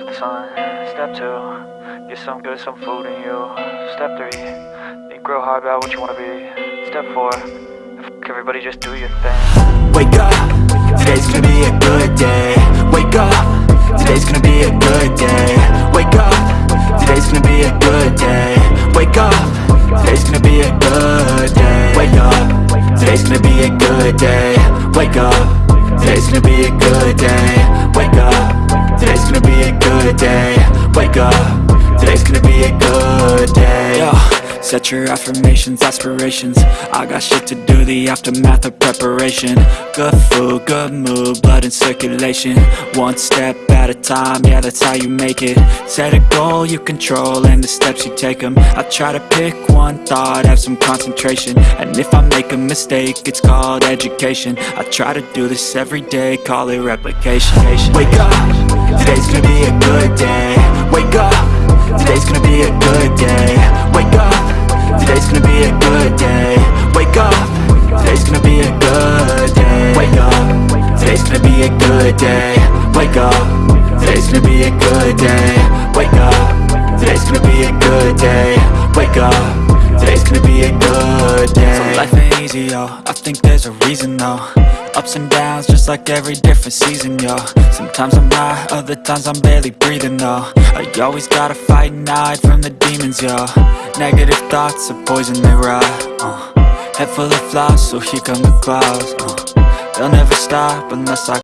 the sun. Step two, get some good, some food in you. Step three, think real hard about what you wanna be. Step four, everybody, just do your thing. Wake up, today's gonna be a good day. Wake up, today's gonna be a good day. Wake up, today's gonna be a good day. Wake up, today's gonna be a good day. Wake up, today's gonna be a good day. Wake up, today's gonna be a good day be a good day. Wake up, today's gonna be a good day. Yo. Set your affirmations, aspirations. I got shit to do, the aftermath of preparation. Good food, good mood, blood in circulation. One step at a time, yeah that's how you make it. Set a goal you control and the steps you take them I try to pick one thought, have some concentration. And if I make a mistake, it's called education. I try to do this every day, call it replication. Wake up, today's gonna be a good day. Wake up, today's gonna be a good day. Wake up. Today's gonna be a good day. Wake up. Today's gonna be a good day. Wake up. Today's gonna be a good day. Wake up. Today's gonna be a good day. Wake up. Today's gonna be a good day. Wake up. Today's gonna be a good day. So life ain't easy, yo. I think there's a reason, though Ups and downs, just like every different season, yo Sometimes I'm high, other times I'm barely breathing, though I always gotta fight and hide from the demons, yo Negative thoughts are poison, they rot, uh. Head full of flaws, so here come the clouds, uh. They'll never stop unless I